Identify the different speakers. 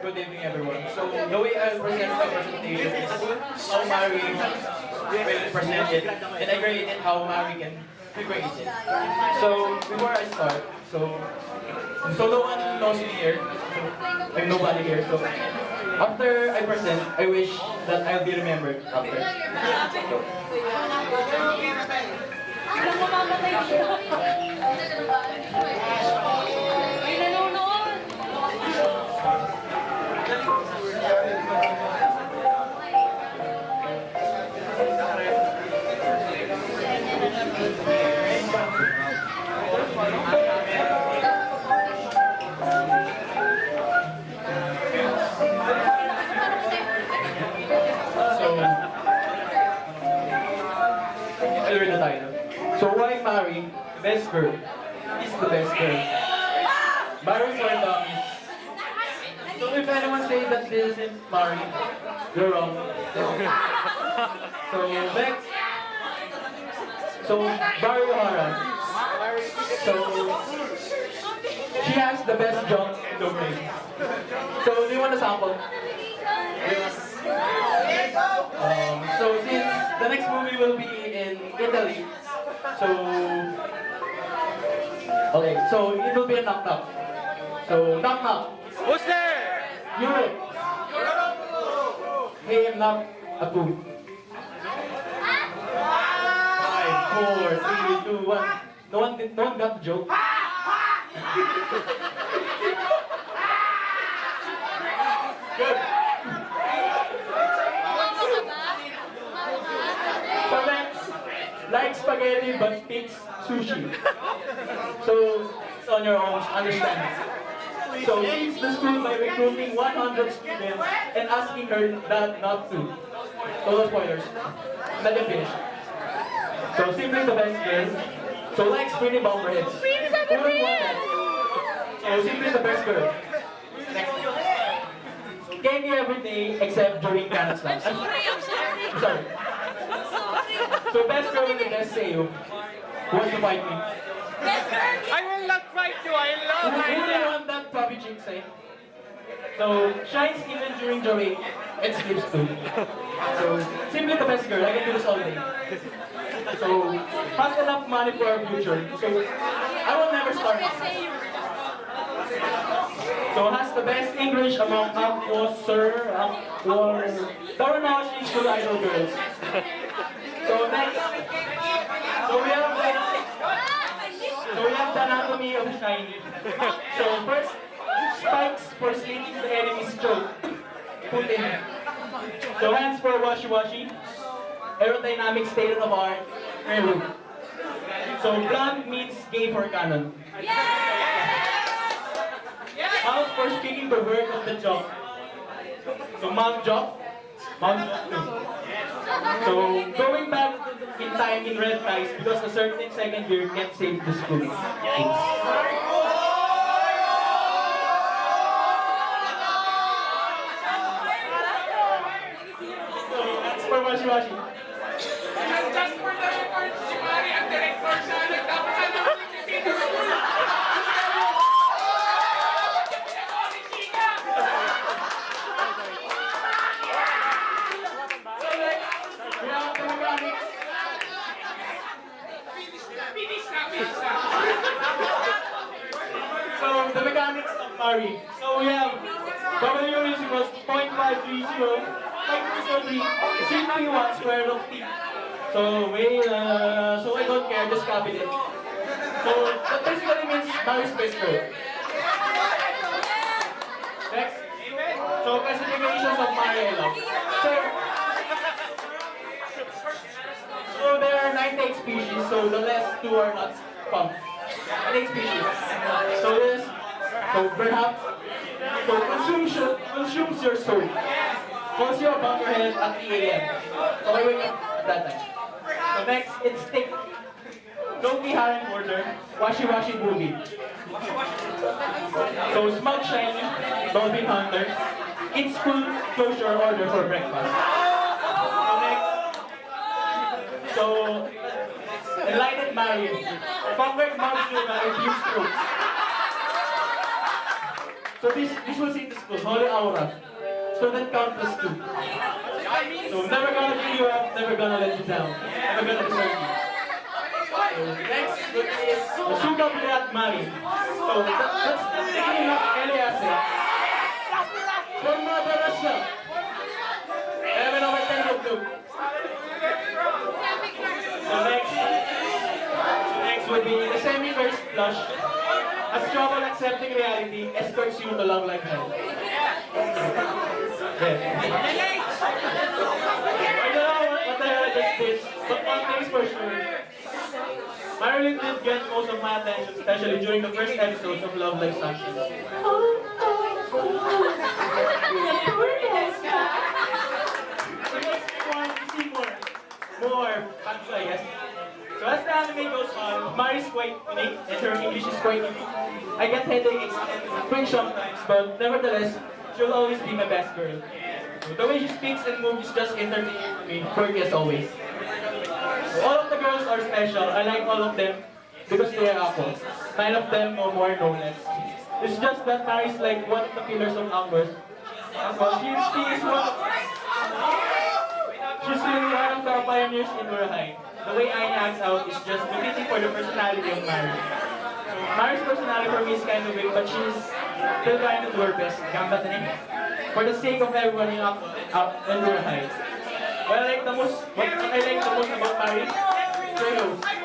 Speaker 1: good evening everyone. So the way I present my presentation is how Mary will present it, and I created how Mary can recreate it. So before I start, so so no one knows me here, so I'm nobody here. So after I present, I wish that I'll be remembered after. So, So why Mary, best girl, is the best girl? Mary for dummies. So if anyone say that this isn't Mary, you're wrong. So next. So Mary Ohara. So she has the best jump in the ring. So do you want a sample? Um, Italy, so okay, so it will be a knock knock. So knock knock.
Speaker 2: Who's there?
Speaker 1: Europe. Hey, I'm not a food. Five, four, three, two, one. No one, no one got the joke. sushi. So it's on your own, understand. So leads the school by recruiting 100 students and asking her that not to. Total spoilers. Let them finish. So simply the best girl. So likes pretty bomberheads. Who would want that? So simply the best girl. Next. Candy every day except during Kanan slams. I'm
Speaker 3: Sorry, I'm sorry.
Speaker 1: I'm sorry.
Speaker 3: I'm sorry.
Speaker 1: So best girl with the best say Who wants to fight me?
Speaker 3: Best girl.
Speaker 2: I will not fight you. I love
Speaker 1: who do you
Speaker 2: you.
Speaker 1: want that puppy chick say? So shines even during the Joey and sleeps too. So simply the best girl. I can do this all day. So has enough money for our future. So I will never start. So has the best English among Aqours, sir, Aqours, Uranohoshi school idol girls. So next, so we have the, so we have the anatomy of shiny. So first, spikes for slitting the enemy's throat. Put in. So hands for washi-washi. Aerodynamic state of art. Railroad. So blonde means gay for Kanan. Mouth for speaking the word of the job. So mouth job. Mouth job. So going back in time in red ties because a certain second year can't save the school. So that's for
Speaker 4: Finish na, finish na.
Speaker 1: So the mechanics of Mari. So we have W is equals 0.530, 0.203, simply one square root t. So wait, uh, so I don't care, just copy it. So that basically means Mari's space curve. Next. So classifications of Mari I species, so the last two are not found. 98 species. So this, so perhaps, so consumption, consumes your soul. Calls you a bunkerhead at 3 a.m. So I wake up at that time. So next, it's stick. Loki Harem Order, Washi Washi Booby. So Smug Shiny, Dolphin Hunter, It's School Closure Order for breakfast. So next, so Conquered Mouse Luna, Refused Fruits. So this this will say the school, Holy Aura. Student count plus two. So never gonna give you up, never gonna let you down. Never gonna desert you. So next would be Suga Birat Mari. So that, that's the beginning of Eliase. Forma Russia. 11 over 10 group two. So next, next would be the semi-first flush. As trouble accepting reality escorts you along like hell. Yeah. I don't know what, the hell is this, but one thing's for sure. Marilyn did get most of my attention, especially during the first episodes of Love Live Sunshine. So let's move on to see more, more facts, I guess. So as the anime goes on, Mari's quite unique and her English is quite unique. I get headaches and cringe sometimes, but nevertheless, she'll always be my best girl. The way she speaks and moves is just entertaining to me, as always. All of the girls are special. I like all of them because they are apples. Nine of them, no more, no less. It's just that Mary is like one of the pillars of Amber's. Well, she, she is one of, she's really one of the pioneers in Murahai. The way Aina acts out is just befitting for the personality of Mary. Mary's personality for me is kind of weak, but she's still trying to do her best. For the sake of everyone in, up, up in Murahai. What I like the most, what I like the most about Mary, Trello.